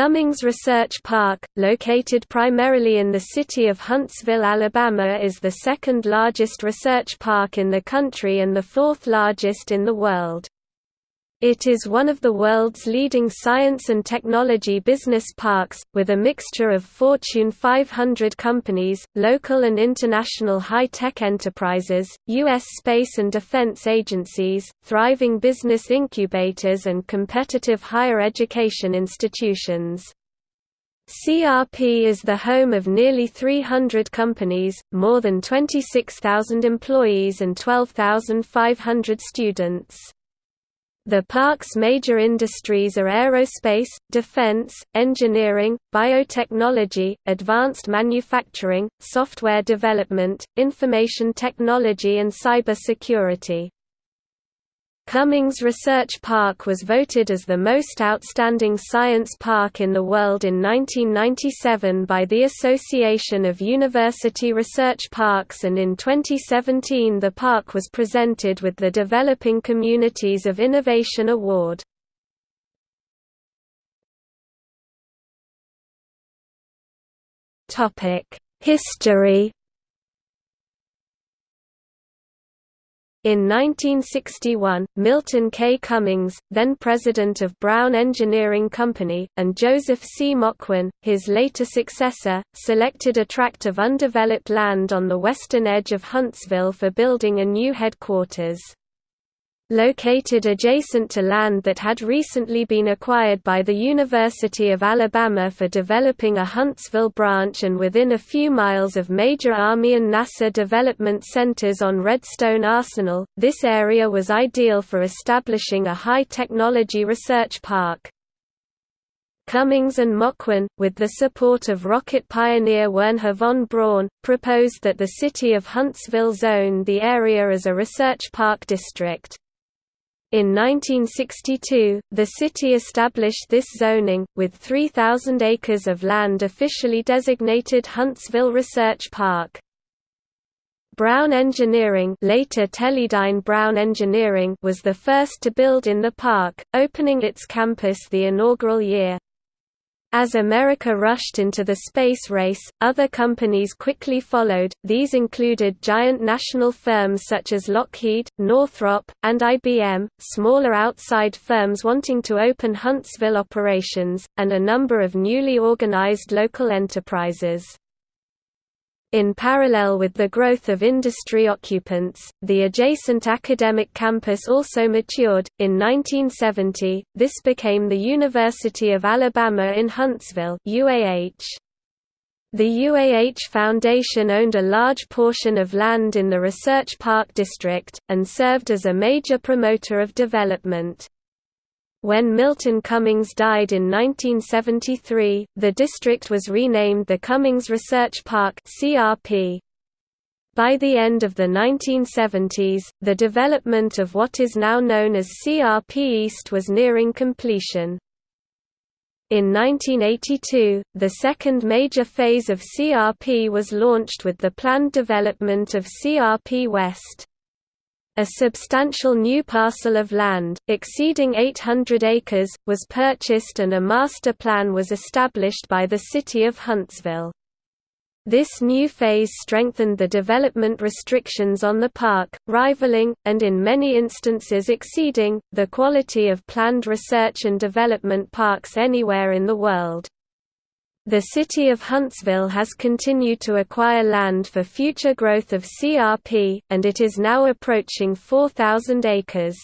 Cummings Research Park, located primarily in the city of Huntsville, Alabama is the second largest research park in the country and the fourth largest in the world. It is one of the world's leading science and technology business parks, with a mixture of Fortune 500 companies, local and international high-tech enterprises, U.S. space and defense agencies, thriving business incubators and competitive higher education institutions. CRP is the home of nearly 300 companies, more than 26,000 employees and 12,500 students. The park's major industries are aerospace, defense, engineering, biotechnology, advanced manufacturing, software development, information technology and cybersecurity. Cummings Research Park was voted as the most outstanding science park in the world in 1997 by the Association of University Research Parks and in 2017 the park was presented with the Developing Communities of Innovation Award. History In 1961, Milton K. Cummings, then president of Brown Engineering Company, and Joseph C. Moquin, his later successor, selected a tract of undeveloped land on the western edge of Huntsville for building a new headquarters. Located adjacent to land that had recently been acquired by the University of Alabama for developing a Huntsville branch and within a few miles of major Army and NASA development centers on Redstone Arsenal, this area was ideal for establishing a high-technology research park. Cummings and Moquin, with the support of rocket pioneer Wernher von Braun, proposed that the city of Huntsville zone the area as a research park district. In 1962, the city established this zoning, with 3,000 acres of land officially designated Huntsville Research Park. Brown Engineering later Teledyne Brown Engineering was the first to build in the park, opening its campus the inaugural year. As America rushed into the space race, other companies quickly followed, these included giant national firms such as Lockheed, Northrop, and IBM, smaller outside firms wanting to open Huntsville operations, and a number of newly organized local enterprises. In parallel with the growth of industry occupants, the adjacent academic campus also matured. In 1970, this became the University of Alabama in Huntsville (UAH). The UAH Foundation owned a large portion of land in the Research Park District, and served as a major promoter of development. When Milton Cummings died in 1973, the district was renamed the Cummings Research Park (CRP). By the end of the 1970s, the development of what is now known as CRP East was nearing completion. In 1982, the second major phase of CRP was launched with the planned development of CRP West. A substantial new parcel of land, exceeding 800 acres, was purchased and a master plan was established by the city of Huntsville. This new phase strengthened the development restrictions on the park, rivaling, and in many instances exceeding, the quality of planned research and development parks anywhere in the world. The city of Huntsville has continued to acquire land for future growth of CRP, and it is now approaching 4,000 acres.